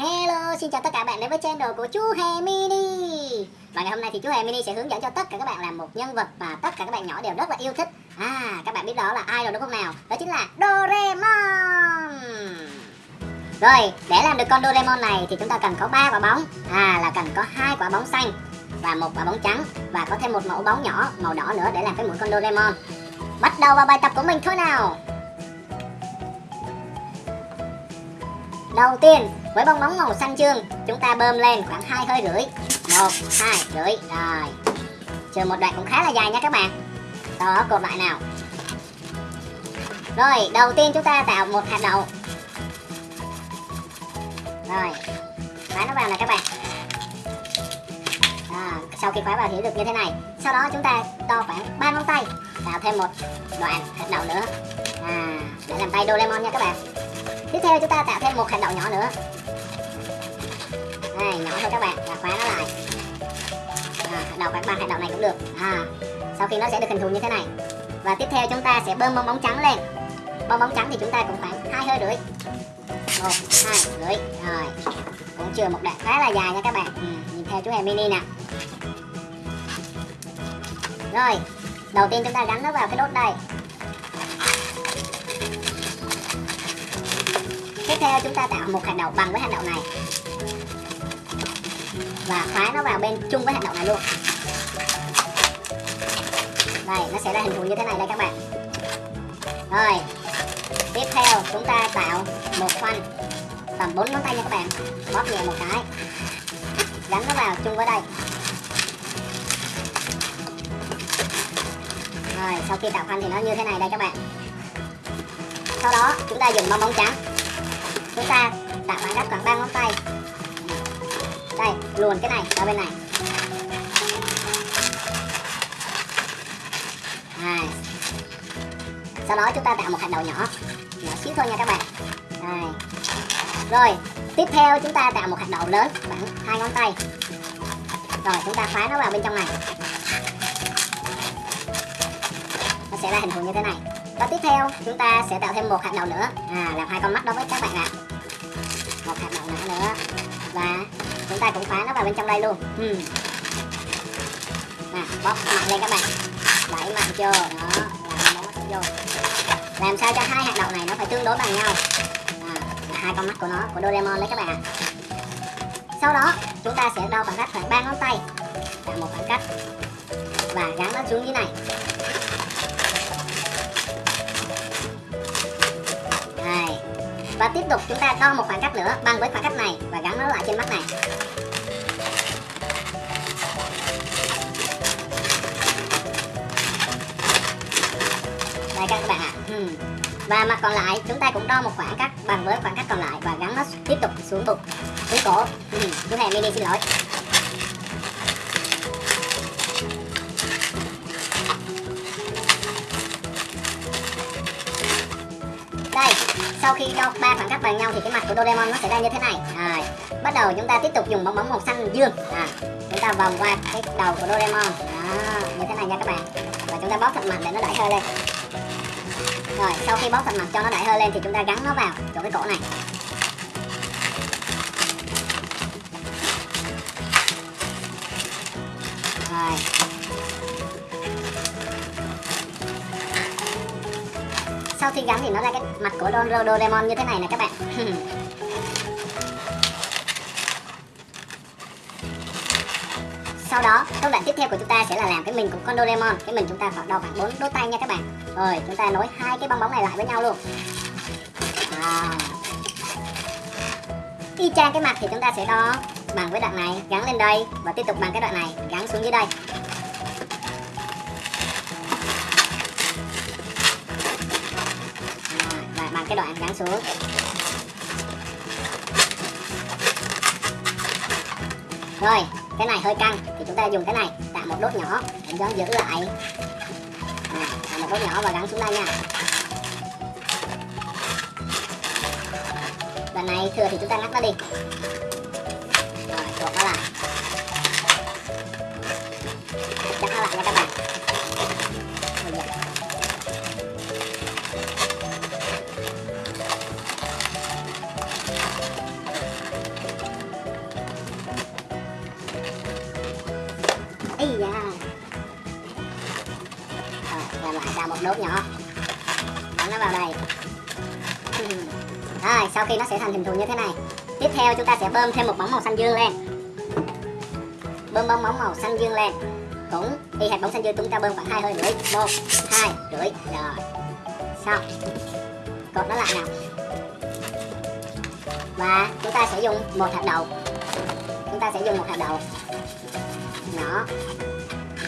Hello, xin chào tất cả các bạn đến với channel của chú Hè Mini. Và ngày hôm nay thì chú Hè Mini sẽ hướng dẫn cho tất cả các bạn làm một nhân vật mà tất cả các bạn nhỏ đều rất là yêu thích. À, các bạn biết đó là ai rồi đúng không nào? Đó chính là Doraemon. Rồi, để làm được con Doraemon này thì chúng ta cần có 3 quả bóng. À, là cần có hai quả bóng xanh và một quả bóng trắng Và có thêm một mẫu bóng nhỏ màu đỏ nữa để làm cái mũi con Doraemon. Bắt đầu vào bài tập của mình thôi nào. Đầu tiên, với bong bóng màu xanh dương chúng ta bơm lên khoảng hai hơi rưỡi. một hai rưỡi. Rồi. Chờ một đoạn cũng khá là dài nha các bạn. Sau đó cột lại nào. Rồi, đầu tiên chúng ta tạo một hạt đậu. Rồi. Khóa nó vào nè các bạn. À, sau khi khóa vào thì được như thế này. Sau đó chúng ta đo khoảng 3 ngón tay, tạo thêm một đoạn hạt đậu nữa. À, để làm tay Doraemon nha các bạn tiếp theo chúng ta tạo thêm một hạt đậu nhỏ nữa này nhỏ thôi các bạn và khóa nó lại. À, hạt đậu khoảng ba hạt đậu này cũng được. À, sau khi nó sẽ được hình thù như thế này. Và tiếp theo chúng ta sẽ bơm bong bóng trắng lên. Bong bóng trắng thì chúng ta cũng khoảng hai hơi rưỡi. Một hai rưỡi. Rồi cũng chưa một đoạn khá là dài nha các bạn. Ừ, nhìn theo chú hề mini nè. Rồi đầu tiên chúng ta gắn nó vào cái đốt đây. Tiếp theo chúng ta tạo một hạt đậu bằng với hạt đậu này và khóa nó vào bên chung với hạt đậu này luôn. Đây, nó sẽ ra hình thù như thế này đây các bạn. Rồi, tiếp theo chúng ta tạo một khoanh tầm 4 ngón tay nha các bạn. Bóp nhẹ một cái. Gắn nó vào chung với đây. Rồi, sau khi tạo khoanh thì nó như thế này đây các bạn. Sau đó, chúng ta dùng bong bóng trắng. Chúng ta tạo khoảng cách khoảng ba ngón tay đây luồn cái này ra bên này. Đây. sau đó chúng ta tạo một hạt đậu nhỏ. Nhỏ xíu thôi nha các bạn. Đây rồi, tiếp theo chúng ta tạo một hạt đậu lớn, khoảng hai ngón tay. Rồi, chúng ta khóa nó vào bên trong này. Nó sẽ ra hình thù như thế này. Và tiếp theo, chúng ta sẽ tạo thêm một hạt đậu nữa. À làm hai con mắt đối với các bạn ạ. Một hạt đậu nữa nữa. Và chúng ta cũng khóa nó vào bên trong đây luôn. Hmm. bóp mạnh lên các bạn. Đẩy mạnh vô đó làm bóng mắt vô. Làm sao cho hai hạt đậu này nó phải tương đối bằng nhau. À, hai con mắt của nó của Doraemon đấy các bạn ạ. Sau đó chúng ta sẽ đo khoảng cách khoảng ba ngón tay. Tạo một khoảng cách. Và gắn nó xuống dưới này và tiếp tục chúng ta đo một khoảng cách nữa, bằng với khoảng cách này và gắn nó lại trên mắt này đây các bạn ạ à. và mặt còn lại, chúng ta cũng đo một khoảng cách bằng với khoảng cách còn lại và gắn nó tiếp tục xuống bụng, xuống cổ ừ. chú hề mini xin lỗi sau khi đo ba khoảng cách bằng nhau thì cái mặt của Doraemon nó sẽ ra như thế này. Rồi bắt đầu chúng ta tiếp tục dùng bóng bóng màu xanh dương. À, chúng ta vòng qua cái đầu của Doraemon. Đó, như thế này nha các bạn. Và chúng ta bóp thật mạnh để nó đẩy hơi lên. Rồi sau khi bóp thật mạnh cho nó đẩy hơi lên thì chúng ta gắn nó vào chỗ cái cổ này. Rồi. Sau khi gắn thì nó ra cái mặt của Don Doraemon như thế này nè các bạn. Sau đó, công đoạn tiếp theo của chúng ta sẽ là làm cái mình của con Doraemon. Cái mình chúng ta phải đo khoảng 4 đốt tay nha các bạn. Rồi, chúng ta nối hai cái bong bóng này lại với nhau luôn. À. y chang cái mặt thì chúng ta sẽ đo bằng với đoạn này, gắn lên đây và tiếp tục bằng cái đoạn này, gắn xuống dưới đây. Cái đoạn gắn xuống. Rồi cái này hơi căng thì chúng ta dùng cái này tạo một đốt nhỏ để cho giữ lại. À, tạo một đốt nhỏ và gắn xuống đây nha. Đoạn này thừa thì chúng ta ngắt nó đi. Đốt nhỏ. Bắn nó vào đây. Rồi, sau khi nó sẽ thành hình thù như thế này, Tiếp theo chúng ta sẽ bơm thêm một bóng màu xanh dương lên. Bơm bóng bóng màu xanh dương lên. Cũng y hệt bóng xanh dương, chúng ta bơm khoảng hai hơi rưỡi. Một, hai rưỡi. Rồi. Xong. Cột nó lại nào Và chúng ta sẽ dùng một hạt đậu. Chúng ta sẽ dùng một hạt đậu. Nhỏ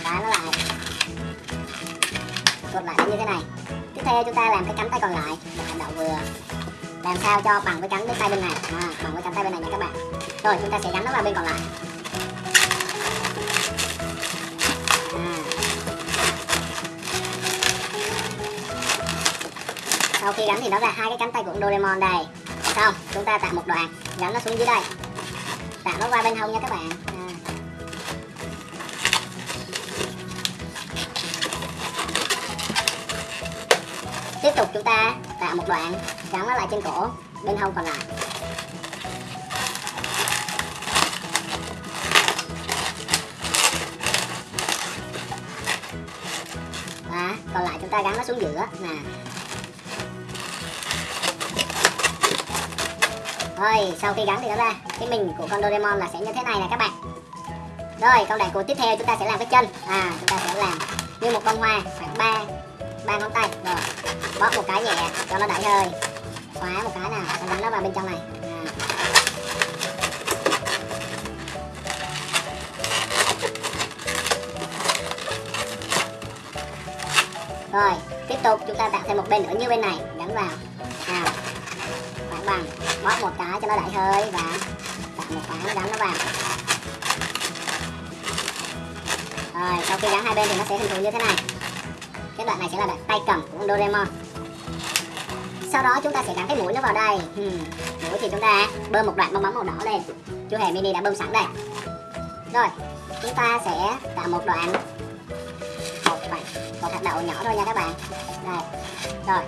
Đá nó lại. Cột lại như thế này. Tiếp theo chúng ta làm cái cánh tay còn lại. Một hành động vừa. Làm sao cho bằng với cánh bên tay bên này. À, bằng với cánh tay bên này nha các bạn. Rồi chúng ta sẽ gắn nó vào bên còn lại. À. sau khi gắn thì nó ra hai cái cánh tay của Doraemon đây. Xong chúng ta tạo một đoạn. Gắn nó xuống dưới đây. Tạo nó qua bên hông nha các bạn. Tiếp tục chúng ta tạo một đoạn gắn nó lại trên cổ, bên hông còn lại. Và còn lại chúng ta gắn nó xuống giữa, nè. Rồi, sau khi gắn thì nó ra cái mình của con Doraemon là sẽ như thế này nè các bạn. Rồi công đoạn của tiếp theo chúng ta sẽ làm cái chân. À chúng ta sẽ làm như một con hoa, khoảng ba ba ngón tay. Rồi bóp một cái nhẹ, cho nó đẩy hơi. Khóa một cái nào, xong gắn nó vào bên trong này. À. rồi, tiếp tục chúng ta tạo thêm một bên nữa như bên này gắn vào. Nào. Khoảng bằng, bóp một cái cho nó đẩy hơi và tạo một cái gắn nó vào. Rồi, sau khi gắn hai bên thì nó sẽ hình thù như thế này. Cái đoạn này sẽ là đoạn tay cầm của con Doraemon sau đó chúng ta sẽ gắn cái mũi nó vào đây. Hmm. mũi thì chúng ta bơm một đoạn bong bóng màu đỏ lên. Chú hề mini đã bơm sẵn đây. Rồi chúng ta sẽ tạo một đoạn. Một đoạn một hạt đậu nhỏ thôi nha các bạn. Đây rồi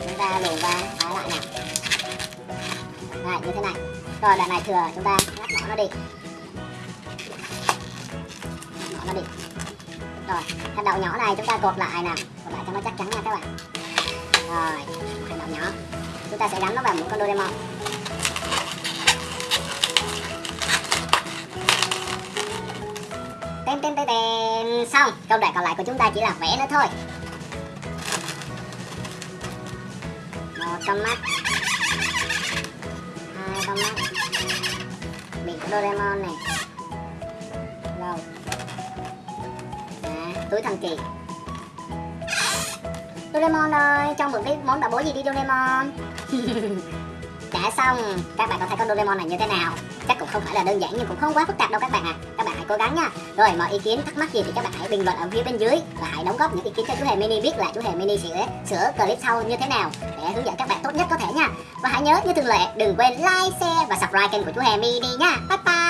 chúng ta luồn qua phá lại này, đây như thế này. Rồi đoạn này thừa chúng ta ngắt bỏ nó đi. Bỏ nó đi. Rồi hạt đậu nhỏ này chúng ta cột lại nè, cột lại cho nó chắc chắn nha các bạn. Rồi nhỏ nhỏ. Chúng ta sẽ gắn nó vào một con Doraemon. Tên tên tên tên. Xong công đoạn còn lại của chúng ta chỉ là vẽ nữa thôi. Một con mắt. Hai con mắt. Miệng của Doraemon này. Rồi. À, túi thần kỳ. Doraemon ơi, cho mượn cái món bảo bối gì đi Doraemon? Đã xong, các bạn có thấy con Doraemon này như thế nào? Chắc cũng không phải là đơn giản nhưng cũng không quá phức tạp đâu các bạn ạ. À. Các bạn hãy cố gắng nha. Rồi mọi ý kiến thắc mắc gì thì các bạn hãy bình luận ở phía bên dưới Và hãy đóng góp những ý kiến cho chú Hề Mini biết là chú Hề Mini sẽ sửa clip sau như thế nào Để hướng dẫn các bạn tốt nhất có thể nha. Và hãy nhớ như thường lệ đừng quên like, share và subscribe kênh của chú Hề Mini nha. Bye bye